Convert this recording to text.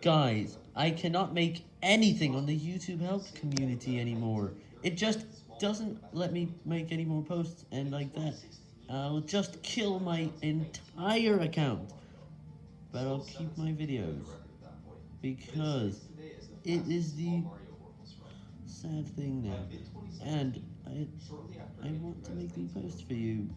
Guys, I cannot make anything on the YouTube help community anymore. It just doesn't let me make any more posts and like that. I'll just kill my entire account. But I'll keep my videos. Because it is the sad thing now. And I, I want to make the post for you.